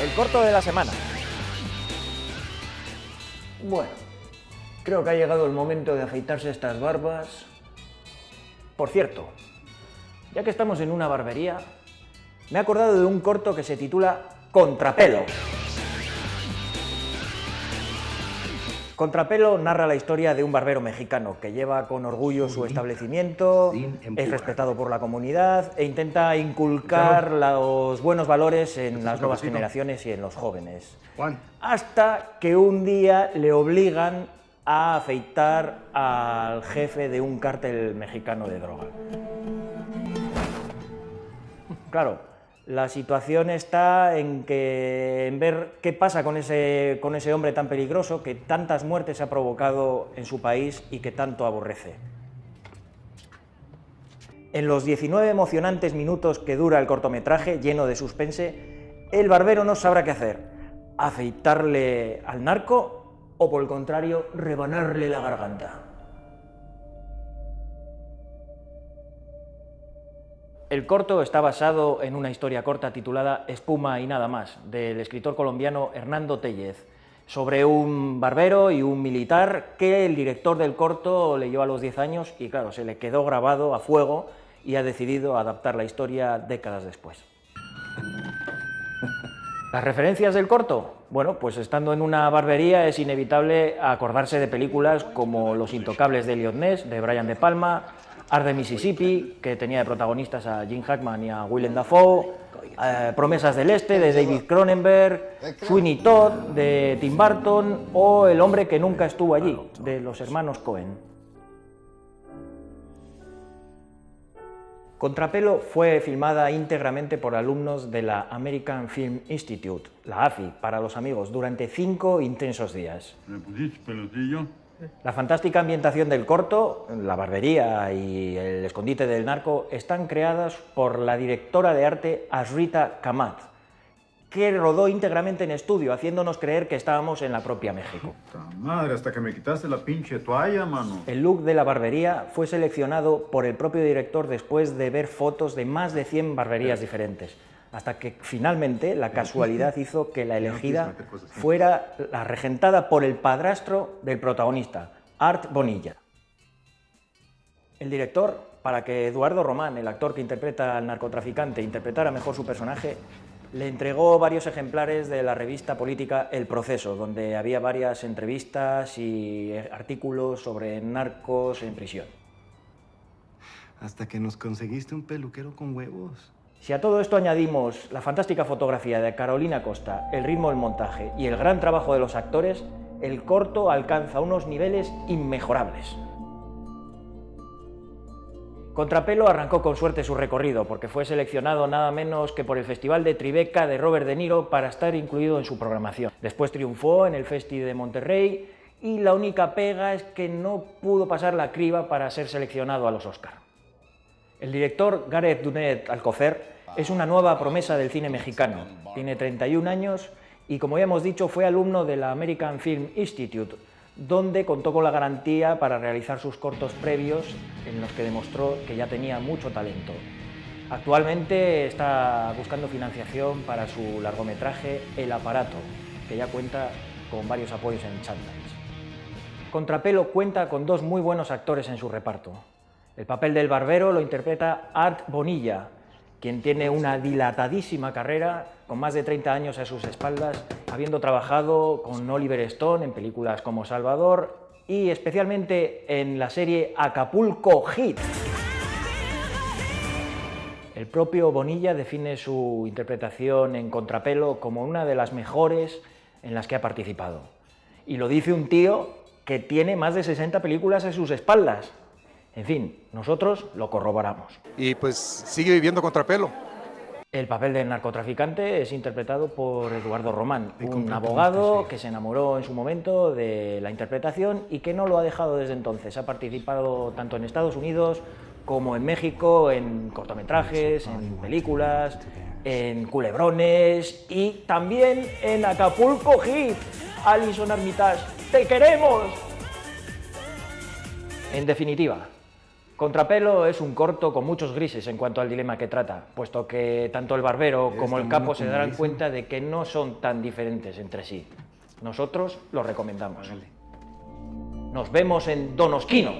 el corto de la semana. Bueno, creo que ha llegado el momento de afeitarse estas barbas. Por cierto, ya que estamos en una barbería, me he acordado de un corto que se titula Contrapelo. Contrapelo narra la historia de un barbero mexicano que lleva con orgullo su establecimiento, es respetado por la comunidad e intenta inculcar los buenos valores en las nuevas generaciones y en los jóvenes. Hasta que un día le obligan a afeitar al jefe de un cártel mexicano de droga. Claro, la situación está en, que, en ver qué pasa con ese, con ese hombre tan peligroso que tantas muertes ha provocado en su país y que tanto aborrece. En los 19 emocionantes minutos que dura el cortometraje, lleno de suspense, el barbero no sabrá qué hacer, afeitarle al narco o por el contrario, rebanarle la garganta. El corto está basado en una historia corta titulada Espuma y nada más, del escritor colombiano Hernando Tellez, sobre un barbero y un militar que el director del corto leyó a los 10 años y claro, se le quedó grabado a fuego y ha decidido adaptar la historia décadas después. ¿Las referencias del corto? Bueno, pues estando en una barbería es inevitable acordarse de películas como Los intocables de Ness, de Brian De Palma, Art de Mississippi, que tenía de protagonistas a Jim Hackman y a Willem Dafoe, eh, Promesas del Este, de David Cronenberg, Sweeney Todd, de Tim Burton, o El hombre que nunca estuvo allí, de los hermanos Cohen. Contrapelo fue filmada íntegramente por alumnos de la American Film Institute, la AFI, para los amigos, durante cinco intensos días. La fantástica ambientación del corto, la barbería y el escondite del narco están creadas por la directora de arte Asrita Kamat, que rodó íntegramente en estudio, haciéndonos creer que estábamos en la propia México. Puta madre, hasta que me quitaste la pinche toalla, mano. El look de la barbería fue seleccionado por el propio director después de ver fotos de más de 100 barberías diferentes hasta que finalmente la casualidad hizo que la elegida fuera la regentada por el padrastro del protagonista, Art Bonilla. El director, para que Eduardo Román, el actor que interpreta al narcotraficante, interpretara mejor su personaje, le entregó varios ejemplares de la revista política El Proceso, donde había varias entrevistas y artículos sobre narcos en prisión. Hasta que nos conseguiste un peluquero con huevos. Si a todo esto añadimos la fantástica fotografía de Carolina Costa, el ritmo del montaje y el gran trabajo de los actores, el corto alcanza unos niveles inmejorables. Contrapelo arrancó con suerte su recorrido porque fue seleccionado nada menos que por el Festival de Tribeca de Robert De Niro para estar incluido en su programación. Después triunfó en el Festi de Monterrey y la única pega es que no pudo pasar la criba para ser seleccionado a los Oscar. El director Gareth Dunet Alcocer es una nueva promesa del cine mexicano. Tiene 31 años y, como ya hemos dicho, fue alumno de la American Film Institute, donde contó con la garantía para realizar sus cortos previos, en los que demostró que ya tenía mucho talento. Actualmente está buscando financiación para su largometraje El Aparato, que ya cuenta con varios apoyos en Sundance. Contrapelo cuenta con dos muy buenos actores en su reparto. El papel del barbero lo interpreta Art Bonilla, quien tiene una dilatadísima carrera, con más de 30 años a sus espaldas, habiendo trabajado con Oliver Stone en películas como Salvador y especialmente en la serie Acapulco Hit. El propio Bonilla define su interpretación en contrapelo como una de las mejores en las que ha participado. Y lo dice un tío que tiene más de 60 películas a sus espaldas. En fin, nosotros lo corroboramos. Y pues sigue viviendo contrapelo. El papel del narcotraficante es interpretado por Eduardo Román, un abogado que se enamoró en su momento de la interpretación y que no lo ha dejado desde entonces. Ha participado tanto en Estados Unidos como en México en cortometrajes, en películas, en culebrones y también en Acapulco Hit. Alison Armitage, ¡te queremos! En definitiva, Contrapelo es un corto con muchos grises en cuanto al dilema que trata, puesto que tanto el barbero como el capo se darán cuenta de que no son tan diferentes entre sí. Nosotros lo recomendamos. Nos vemos en Donosquino.